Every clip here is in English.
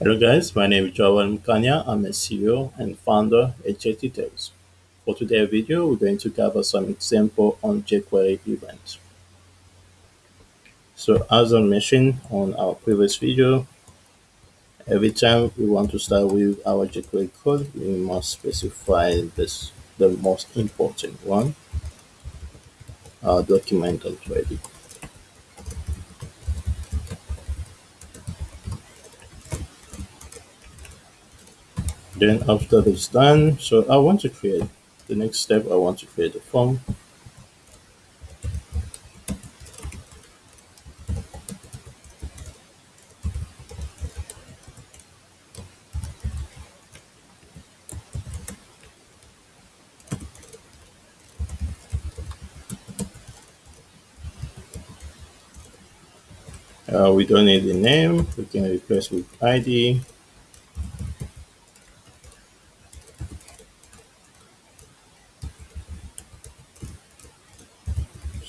Hello guys, my name is Joel Mkanya. I'm a CEO and founder at JTTales. For today's video, we're going to cover some example on jQuery events. So as I mentioned on our previous video, every time we want to start with our jQuery code, we must specify this the most important one, our document ready. Then after this done, so I want to create the next step, I want to create a form. Uh, we don't need the name, we can replace with ID.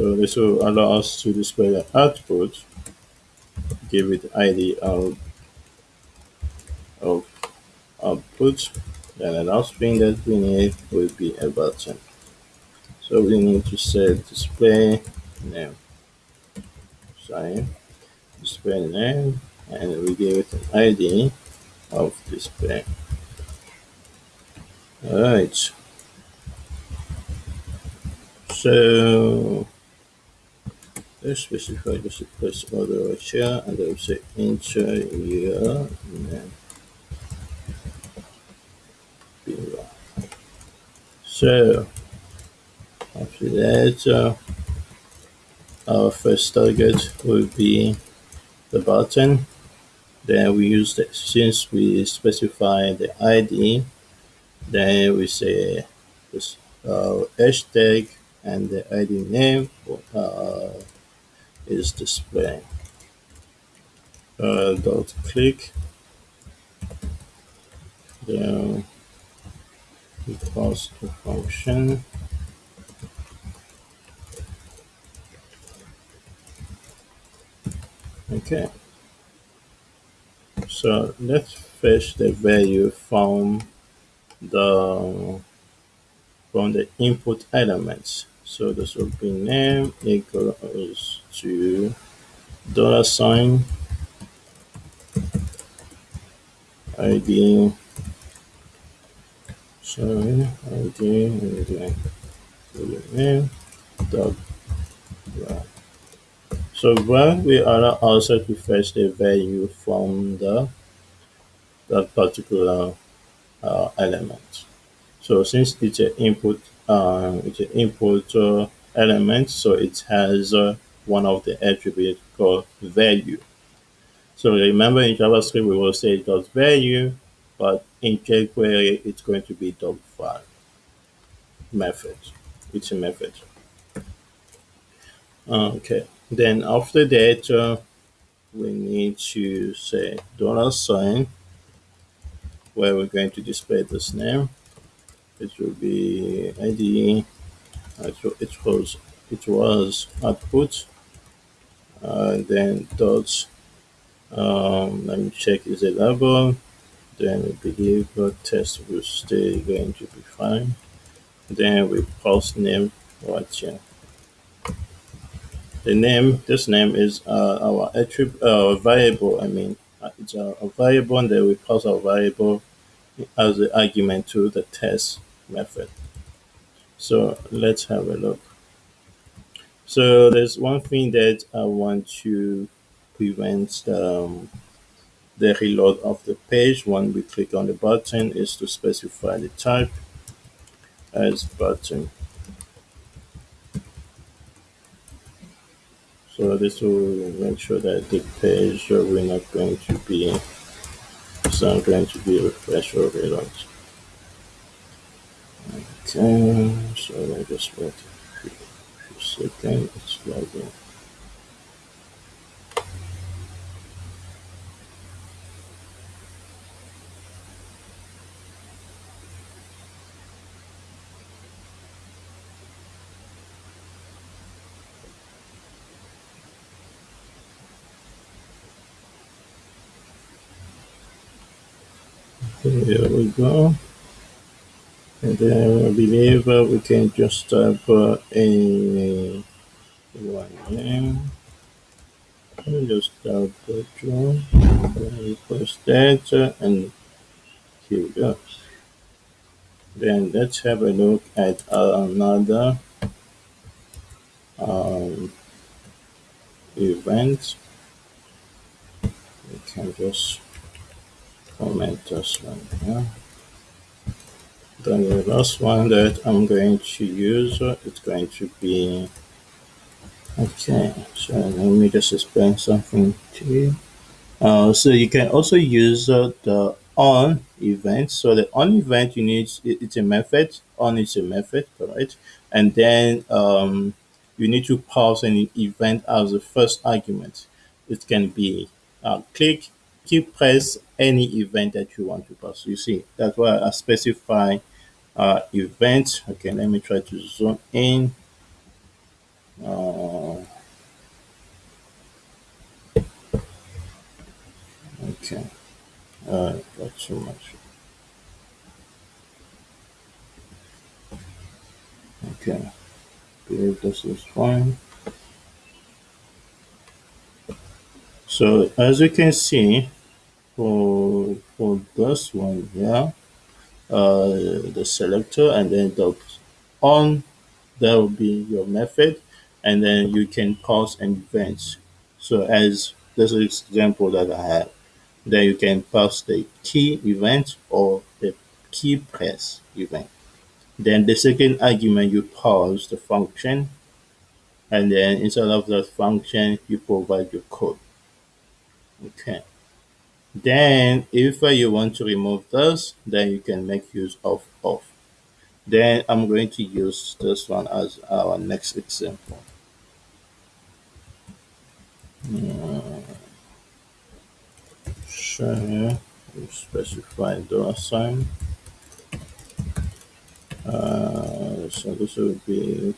So this will allow us to display the output, give it ID of, of output. and the last thing that we need will be a button. So we need to set display name. Sorry, display name, and we give it an ID of display. Alright. So specify the placeholder right here and say enter and then below. So after that uh, our first target will be the button. Then we use the since we specify the ID then we say this uh, hashtag and the ID name uh, is displaying. Uh, dot click. Then pass the function. Okay. So let's fetch the value from the from the input elements so this will be name equals to dollar sign ID sorry ID name dot. So when we are also to fetch the value from the that particular uh, element. So since it's an input, uh, it's an input uh, element, so it has uh, one of the attributes called value. So remember in JavaScript we will say dot value, but in jQuery it's going to be dot val method. It's a method. Okay. Then after that, uh, we need to say dollar sign where we're going to display this name. It will be ID. It was it was output. Uh, then dots. Um, let me check is it label. Then we believe the text will stay going to be fine. Then we post name right here the name this name is uh, our attribute uh, variable i mean uh, it's a, a, variable and then we pass our variable as the argument to the text method. So let's have a look. So there's one thing that i want to prevent um, the reload of the page. When we click on the button is to specify the type as button. So this will make sure that the page we're not going to be it's not going to be refresh or reload time, so I just wait a few, seconds, it's loading. Here we go. And then I believe uh, we can just uh, a one me just. Then we press that and here we go. Then let's have a look at another um, event. We can just comment this one here. Then the last one that I'm going to use uh, it's going to be okay. So let me just explain something to you. Uh, so you can also use uh, the on event. So the on event you need it- it's a method. On is a method, correct? And then um, you need to pass an event as the first argument. It can be uh, click, keep, press any event that you want to pass. You see, that's why I specify uh, event. Okay, let me try to zoom in. Uh, okay, uh, got too much. Okay, believe this is fine. So as you can see, for for this one uh, Uh, the selector and then the on that will be your method, and then you can pass an event. So as this is example that I have, then you can pass the key event or the key press event. Then the second argument you pass the function, and then inside of that function you provide your code. Okay. Then if you want to remove this, then you can make use of off. Then I'm going to use this one as our next example. Sure, here, specify dollar sign. Uh, so this will be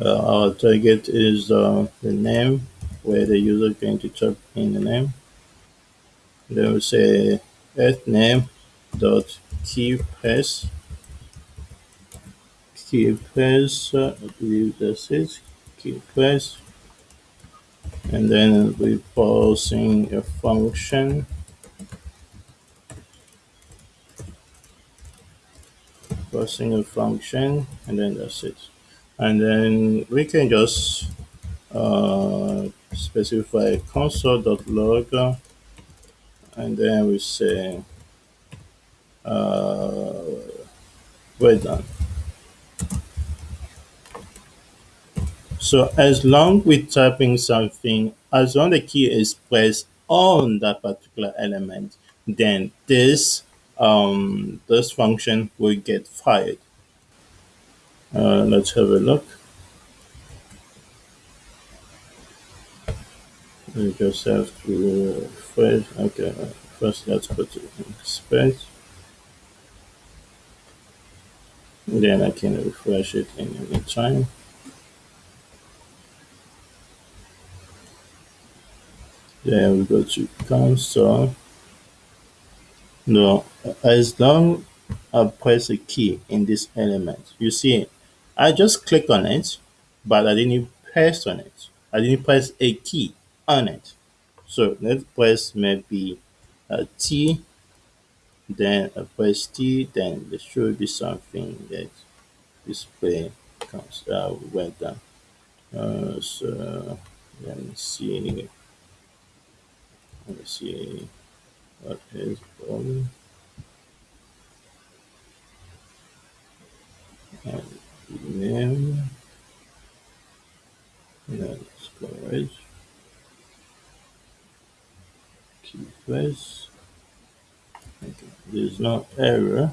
uh, our target is uh, the name where the user going to type in the name. Then we say at name dot key press key press uh, I believe that's it key press and then we're passing a function. Passing a function and then that's it. And then we can just uh, specify console.log and then we say uh, we're done so as long with typing something as long the key is pressed on that particular element then this um, this function will get fired Uh, let's have a look. We just have to refresh. Okay, uh, first let's put space. Then I can refresh it in any time. Then we go to console. No, as long I press a key in this element, you see, I just click on it, but I didn't press on it. I didn't press a key on it. So let's press maybe a T then I press T, then there should be something that display comes uh, went. Uh, so let me see. Let me see what is going and name. Storage. Key Okay. There's no error.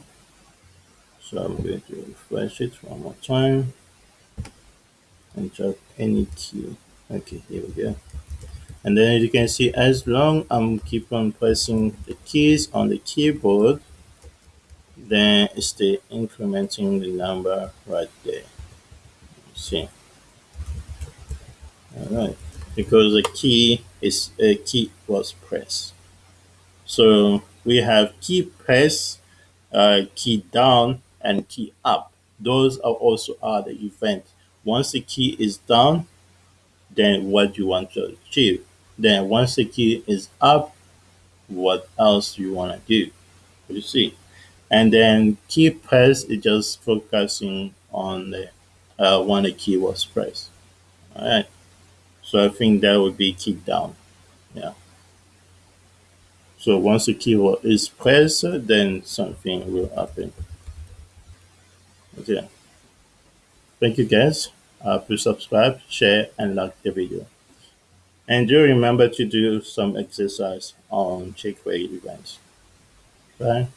So I'm going to refresh it one more time and drop any key. Okay, here we go. And then you can see as long I'm keep on pressing the keys on the keyboard, then it's still incrementing the number right there. See, all right, because the key is a key was pressed. So we have key press, uh, key down, and key up. Those are also are the event. Once the key is down, then what you want to achieve. Then once the key is up, what else you want to do. You see. And then key press is just focusing on the uh, when the key was pressed. All right. So I think that would be key down. Yeah. So once the key is pressed, then something will happen. Okay. Thank you guys. Uh, please subscribe, share, and like the video. And do remember to do some exercise on jQuery events. Bye.